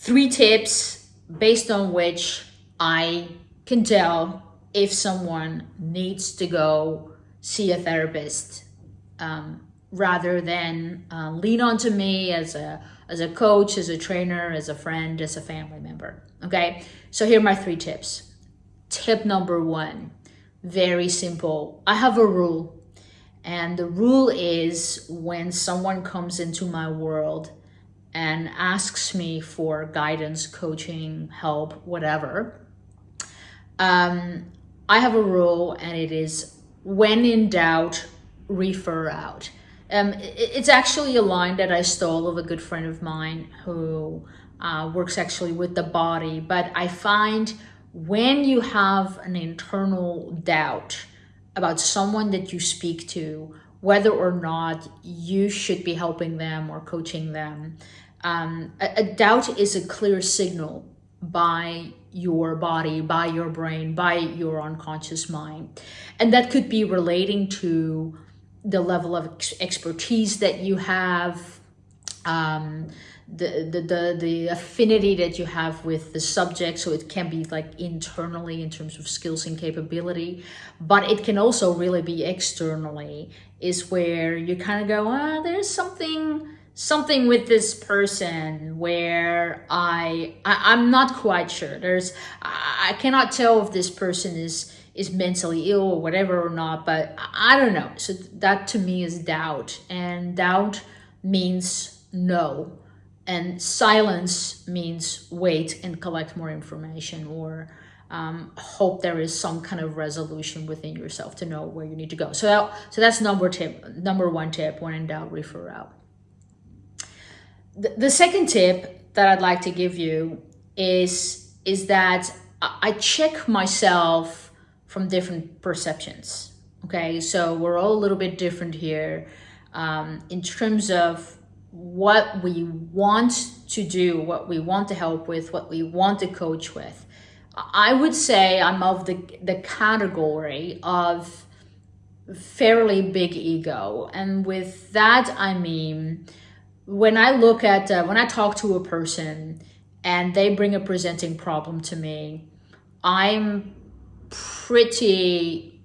three tips based on which I can tell if someone needs to go see a therapist um, rather than uh, lean onto me as a as a coach, as a trainer, as a friend, as a family member. Okay, so here are my three tips. Tip number one, very simple. I have a rule, and the rule is when someone comes into my world and asks me for guidance, coaching, help, whatever, um, I have a rule, and it is when in doubt, refer out. Um, it's actually a line that I stole of a good friend of mine who uh, works actually with the body. But I find when you have an internal doubt about someone that you speak to, whether or not you should be helping them or coaching them, um, a, a doubt is a clear signal by your body, by your brain, by your unconscious mind. And that could be relating to the level of ex expertise that you have, um, the, the, the, the affinity that you have with the subject. So it can be like internally in terms of skills and capability, but it can also really be externally is where you kind of go, ah, there's something, something with this person where I, I am not quite sure. There's I cannot tell if this person is is mentally ill or whatever or not, but I don't know. So that to me is doubt. And doubt means no. And silence means wait and collect more information or um, hope there is some kind of resolution within yourself to know where you need to go. So, that, so that's number tip, number one tip, when in doubt, refer out. The, second tip that I'd like to give you is, is that I check myself from different perceptions. Okay, so we're all a little bit different here um, in terms of what we want to do, what we want to help with, what we want to coach with. I would say I'm of the, the category of fairly big ego. And with that, I mean, when I look at, uh, when I talk to a person and they bring a presenting problem to me, I'm pretty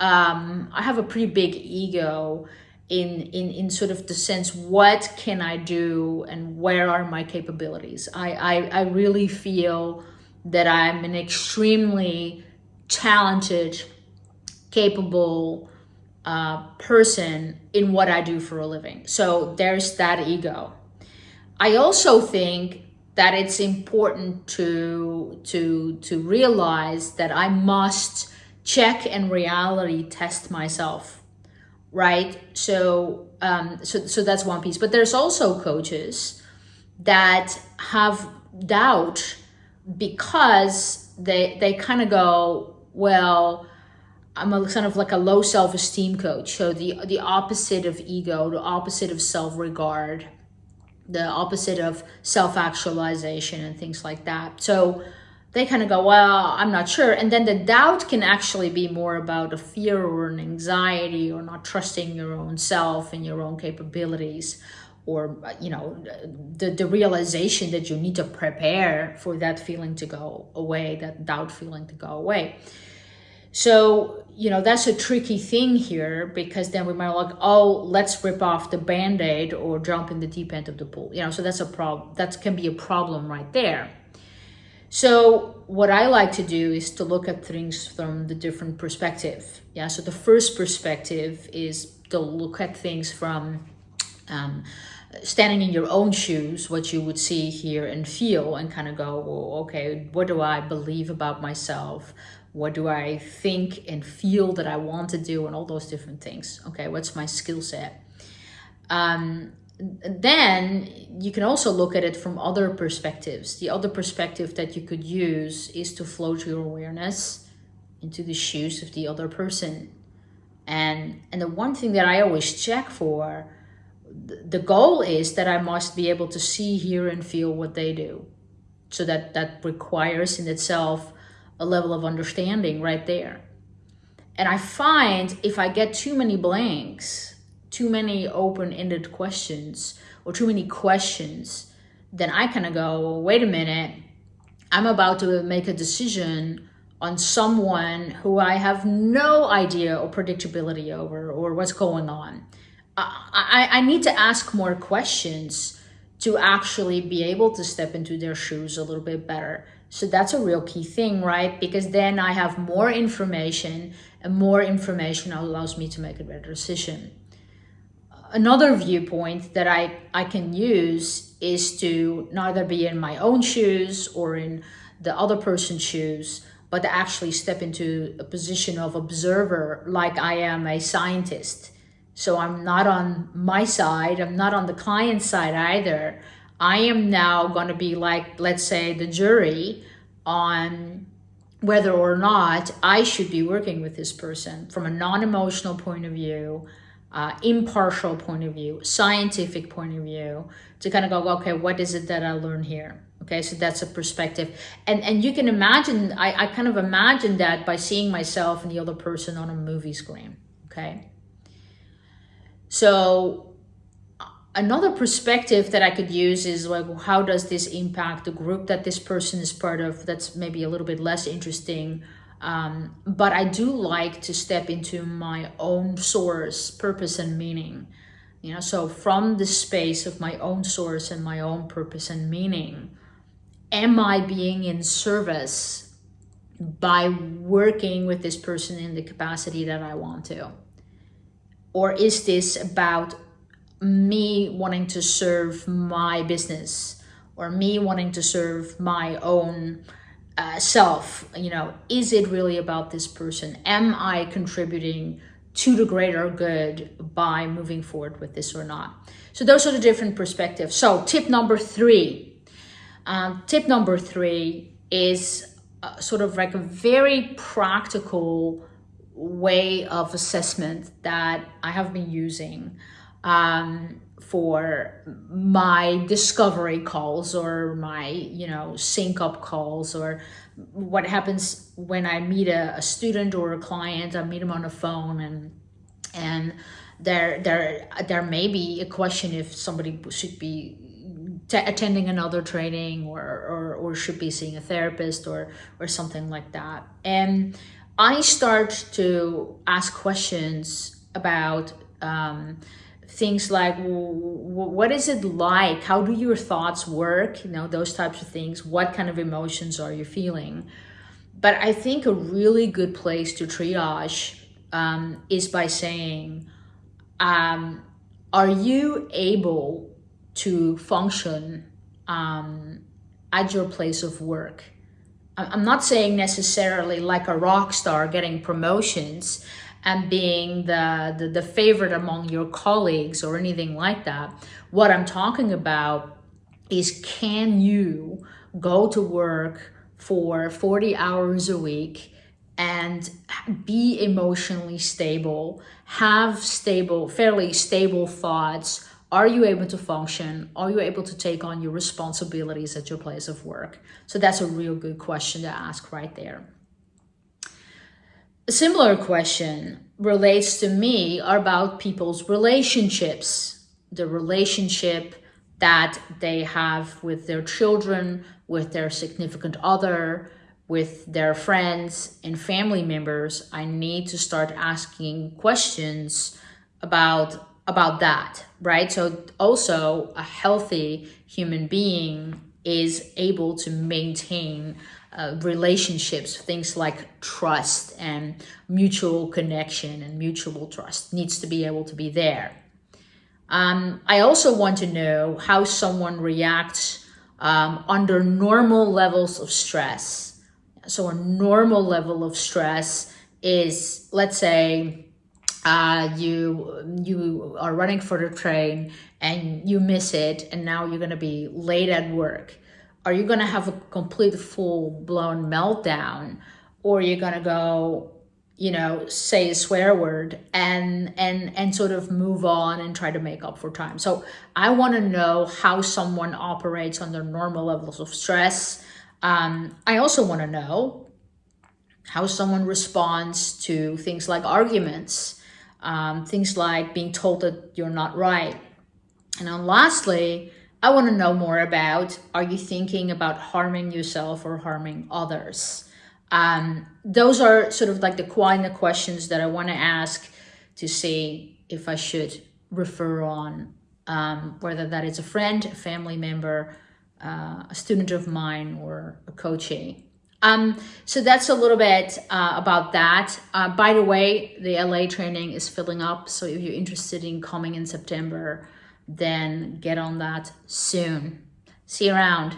um, I have a pretty big ego in, in, in sort of the sense, what can I do and where are my capabilities? I, I, I really feel that I'm an extremely talented, capable person in what I do for a living. So there's that ego. I also think that it's important to to to realize that I must check and reality test myself right so um so so that's one piece but there's also coaches that have doubt because they they kind of go well I'm a kind of like a low self-esteem coach so the the opposite of ego the opposite of self-regard the opposite of self-actualization and things like that. So they kind of go, well, I'm not sure. And then the doubt can actually be more about a fear or an anxiety or not trusting your own self and your own capabilities or, you know, the, the realization that you need to prepare for that feeling to go away, that doubt feeling to go away. So, you know, that's a tricky thing here because then we might like, oh, let's rip off the band-aid or jump in the deep end of the pool. You know, so that's a problem. That can be a problem right there. So what I like to do is to look at things from the different perspective. Yeah. So the first perspective is to look at things from um, standing in your own shoes, what you would see, hear, and feel, and kind of go, well, okay, what do I believe about myself? What do I think and feel that I want to do, and all those different things? Okay, what's my skill set? Um, then you can also look at it from other perspectives. The other perspective that you could use is to float your awareness into the shoes of the other person. And, and the one thing that I always check for the goal is that I must be able to see, hear, and feel what they do. So that that requires in itself a level of understanding right there. And I find if I get too many blanks, too many open-ended questions, or too many questions then I kind of go, wait a minute, I'm about to make a decision on someone who I have no idea or predictability over or what's going on. I, I, I need to ask more questions to actually be able to step into their shoes a little bit better. So that's a real key thing, right? Because then I have more information and more information allows me to make a better decision. Another viewpoint that I, I can use is to neither be in my own shoes or in the other person's shoes, but actually step into a position of observer like I am a scientist. So I'm not on my side, I'm not on the client side either. I am now going to be like, let's say, the jury on whether or not I should be working with this person from a non-emotional point of view, uh, impartial point of view, scientific point of view, to kind of go, okay, what is it that I learn here? Okay, so that's a perspective. And and you can imagine, I, I kind of imagine that by seeing myself and the other person on a movie screen. Okay. So another perspective that I could use is like, how does this impact the group that this person is part of? That's maybe a little bit less interesting. Um, but I do like to step into my own source, purpose, and meaning. You know, so from the space of my own source and my own purpose and meaning, am I being in service by working with this person in the capacity that I want to? Or is this about me wanting to serve my business or me wanting to serve my own uh, self? You know is it really about this person? Am i contributing to the greater good by moving forward with this or not? So those are the different perspectives. So tip number three um, tip number three is uh, sort of like a very practical way of assessment that i have been using um, for my discovery calls or my, you know, sync up calls or what happens when I meet a, a student or a client, I meet them on the phone and, and there, there, there may be a question if somebody should be attending another training or, or, or should be seeing a therapist or, or something like that. And I start to ask questions about um, things like what is it like? How do your thoughts work? You know those types of things. What kind of emotions are you feeling? But i think a really good place to triage um, is by saying um, are you able to function um, at your place of work i'm not saying necessarily like a rock star getting promotions and being the, the, the favorite among your colleagues or anything like that. What I'm talking about is can you go to work for 40 hours a week and be emotionally stable, have stable, fairly stable thoughts. Are you able to function? Are you able to take on your responsibilities at your place of work? So that's a real good question to ask right there. A similar question relates to me about people's relationships, the relationship that they have with their children, with their significant other, with their friends and family members. I need to start asking questions about about that, right? So also a healthy human being is able to maintain uh, relationships, things like trust and mutual connection and mutual trust needs to be able to be there. Um, I also want to know how someone reacts um, under normal levels of stress. So a normal level of stress is, let's say, uh, you you are running for the train and you miss it, and now you're going to be late at work. Are you going to have a complete full blown meltdown or you're going to go you know say a swear word and and and sort of move on and try to make up for time? So i want to know how someone operates under normal levels of stress. Um, i also want to know how someone responds to things like arguments um, things like being told that you're not right and then lastly I want to know more about. Are you thinking about harming yourself or harming others? Um, those are sort of like the of questions that I want to ask to see if I should refer on, um, whether that is a friend, a family member, uh, a student of mine, or a coachee. Um, so that's a little bit uh, about that. Uh, by the way, the LA training is filling up. So if you're interested in coming in September, then get on that soon. See you around.